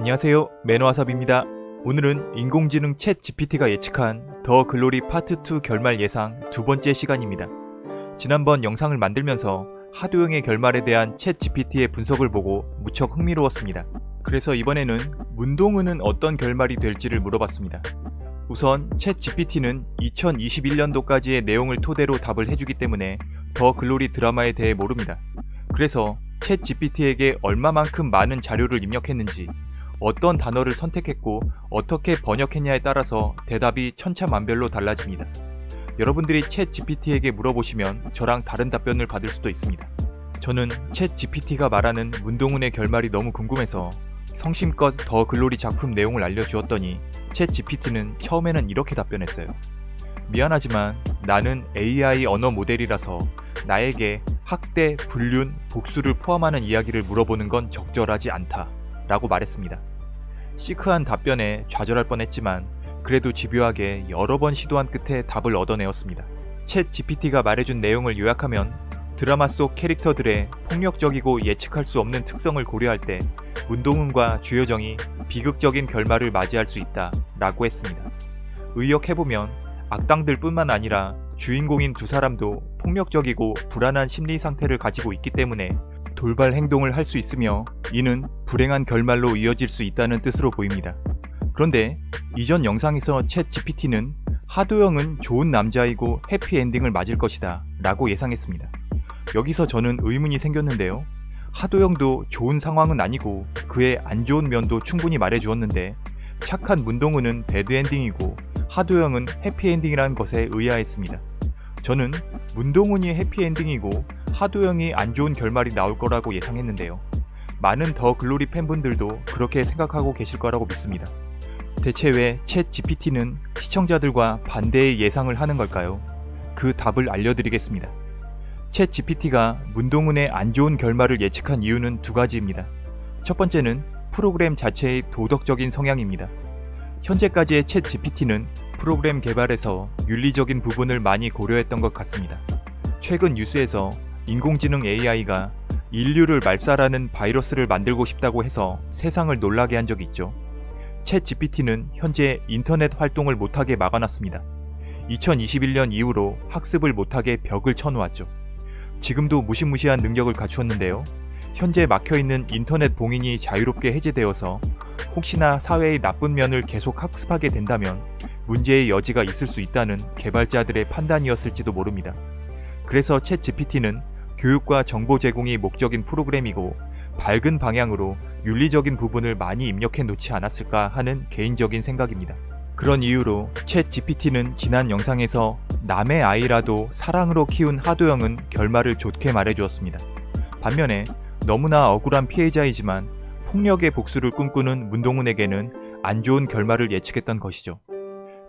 안녕하세요 매너와삽입니다 오늘은 인공지능 챗 GPT가 예측한 더 글로리 파트 2 결말 예상 두 번째 시간입니다. 지난번 영상을 만들면서 하도영의 결말에 대한 챗 GPT의 분석을 보고 무척 흥미로웠습니다. 그래서 이번에는 문동은은 어떤 결말이 될지를 물어봤습니다. 우선 챗 GPT는 2021년도까지의 내용을 토대로 답을 해주기 때문에 더 글로리 드라마에 대해 모릅니다. 그래서 챗 GPT에게 얼마만큼 많은 자료를 입력했는지 어떤 단어를 선택했고 어떻게 번역했냐에 따라서 대답이 천차만별로 달라집니다. 여러분들이 챗 GPT에게 물어보시면 저랑 다른 답변을 받을 수도 있습니다. 저는 챗 GPT가 말하는 문동훈의 결말이 너무 궁금해서 성심껏 더 글로리 작품 내용을 알려주었더니 챗 GPT는 처음에는 이렇게 답변했어요. 미안하지만 나는 AI 언어 모델이라서 나에게 학대, 불륜, 복수를 포함하는 이야기를 물어보는 건 적절하지 않다 라고 말했습니다. 시크한 답변에 좌절할 뻔했지만 그래도 집요하게 여러 번 시도한 끝에 답을 얻어내었습니다. 챗 GPT가 말해준 내용을 요약하면 드라마 속 캐릭터들의 폭력적이고 예측할 수 없는 특성을 고려할 때 문동훈과 주여정이 비극적인 결말을 맞이할 수 있다 라고 했습니다. 의역해보면 악당들 뿐만 아니라 주인공인 두 사람도 폭력적이고 불안한 심리 상태를 가지고 있기 때문에 돌발 행동을 할 수 있으며 이는 불행한 결말로 이어질 수 있다는 뜻으로 보입니다. 그런데 이전 영상에서 챗 GPT는 하도영은 좋은 남자이고 해피엔딩을 맞을 것이다 라고 예상했습니다. 여기서 저는 의문이 생겼는데요. 하도영도 좋은 상황은 아니고 그의 안 좋은 면도 충분히 말해주었는데 착한 문동훈은 배드엔딩이고 하도영은 해피엔딩이라는 것에 의아했습니다. 저는 문동훈이 해피엔딩이고 하도영이 안 좋은 결말이 나올 거라고 예상했는데요. 많은 더 글로리 팬분들도 그렇게 생각하고 계실 거라고 믿습니다. 대체 왜 챗 GPT는 시청자들과 반대의 예상을 하는 걸까요? 그 답을 알려드리겠습니다. 챗 GPT가 문동훈의 안 좋은 결말을 예측한 이유는 두 가지입니다. 첫 번째는 프로그램 자체의 도덕적인 성향입니다. 현재까지의 챗 GPT는 프로그램 개발에서 윤리적인 부분을 많이 고려했던 것 같습니다. 최근 뉴스에서 인공지능 AI가 인류를 말살하는 바이러스를 만들고 싶다고 해서 세상을 놀라게 한 적이 있죠. 챗 GPT는 현재 인터넷 활동을 못하게 막아놨습니다. 2021년 이후로 학습을 못하게 벽을 쳐놓았죠. 지금도 무시무시한 능력을 갖추었는데요. 현재 막혀있는 인터넷 봉인이 자유롭게 해제되어서 혹시나 사회의 나쁜 면을 계속 학습하게 된다면 문제의 여지가 있을 수 있다는 개발자들의 판단이었을지도 모릅니다. 그래서 챗 GPT는 교육과 정보 제공이 목적인 프로그램이고 밝은 방향으로 윤리적인 부분을 많이 입력해 놓지 않았을까 하는 개인적인 생각입니다. 그런 이유로 챗 GPT는 지난 영상에서 남의 아이라도 사랑으로 키운 하도영은 결말을 좋게 말해주었습니다. 반면에 너무나 억울한 피해자이지만 폭력의 복수를 꿈꾸는 문동훈에게는 안 좋은 결말을 예측했던 것이죠.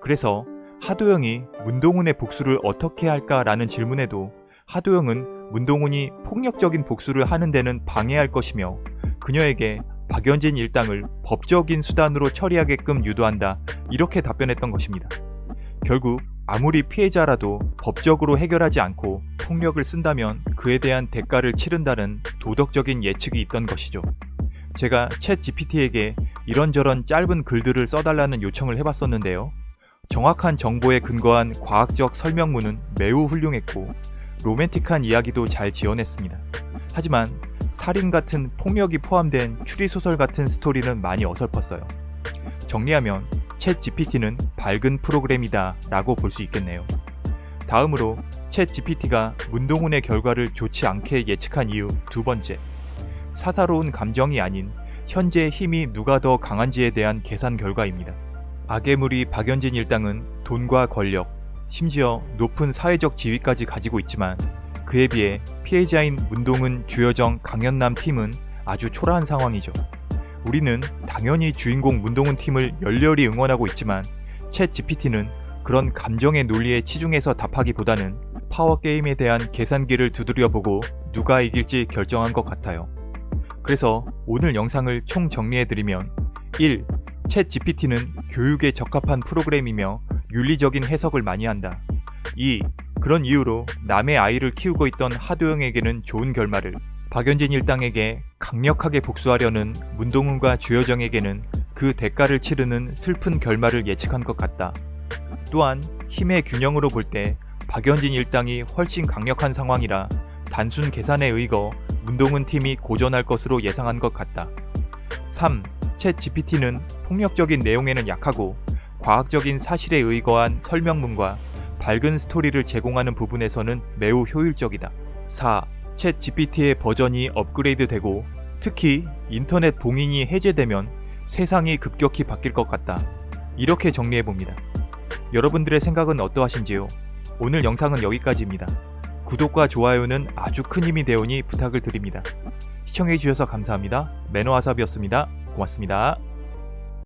그래서 하도영이 문동훈의 복수를 어떻게 할까라는 질문에도 하도영은 문동훈이 폭력적인 복수를 하는 데는 방해할 것이며 그녀에게 박연진 일당을 법적인 수단으로 처리하게끔 유도한다 이렇게 답변했던 것입니다. 결국 아무리 피해자라도 법적으로 해결하지 않고 폭력을 쓴다면 그에 대한 대가를 치른다는 도덕적인 예측이 있던 것이죠. 제가 챗 GPT에게 이런저런 짧은 글들을 써달라는 요청을 해봤었는데요. 정확한 정보에 근거한 과학적 설명문은 매우 훌륭했고 로맨틱한 이야기도 잘 지어냈습니다. 하지만 살인 같은 폭력이 포함된 추리소설 같은 스토리는 많이 어설펐어요. 정리하면 챗 GPT는 밝은 프로그램이다 라고 볼 수 있겠네요. 다음으로 챗 GPT가 문동훈의 결과를 좋지 않게 예측한 이유 두 번째. 사사로운 감정이 아닌 현재 힘이 누가 더 강한지에 대한 계산 결과입니다. 악의 무리 박연진 일당은 돈과 권력, 심지어 높은 사회적 지위까지 가지고 있지만 그에 비해 피해자인 문동은, 주여정, 강현남 팀은 아주 초라한 상황이죠. 우리는 당연히 주인공 문동은 팀을 열렬히 응원하고 있지만 챗 GPT는 그런 감정의 논리에 치중해서 답하기보다는 파워게임에 대한 계산기를 두드려보고 누가 이길지 결정한 것 같아요. 그래서 오늘 영상을 총 정리해드리면 1. 챗 GPT는 교육에 적합한 프로그램이며 윤리적인 해석을 많이 한다. 2. 그런 이유로 남의 아이를 키우고 있던 하도영에게는 좋은 결말을 박연진 일당에게 강력하게 복수하려는 문동훈과 주여정에게는 그 대가를 치르는 슬픈 결말을 예측한 것 같다. 또한 힘의 균형으로 볼 때 박연진 일당이 훨씬 강력한 상황이라 단순 계산에 의거 문동훈 팀이 고전할 것으로 예상한 것 같다. 3. 챗 GPT는 폭력적인 내용에는 약하고 과학적인 사실에 의거한 설명문과 밝은 스토리를 제공하는 부분에서는 매우 효율적이다. 4. 챗 GPT의 버전이 업그레이드되고 특히 인터넷 봉인이 해제되면 세상이 급격히 바뀔 것 같다. 이렇게 정리해봅니다. 여러분들의 생각은 어떠하신지요? 오늘 영상은 여기까지입니다. 구독과 좋아요는 아주 큰 힘이 되오니 부탁을 드립니다. 시청해주셔서 감사합니다. 매너와삽이었습니다. 고맙습니다.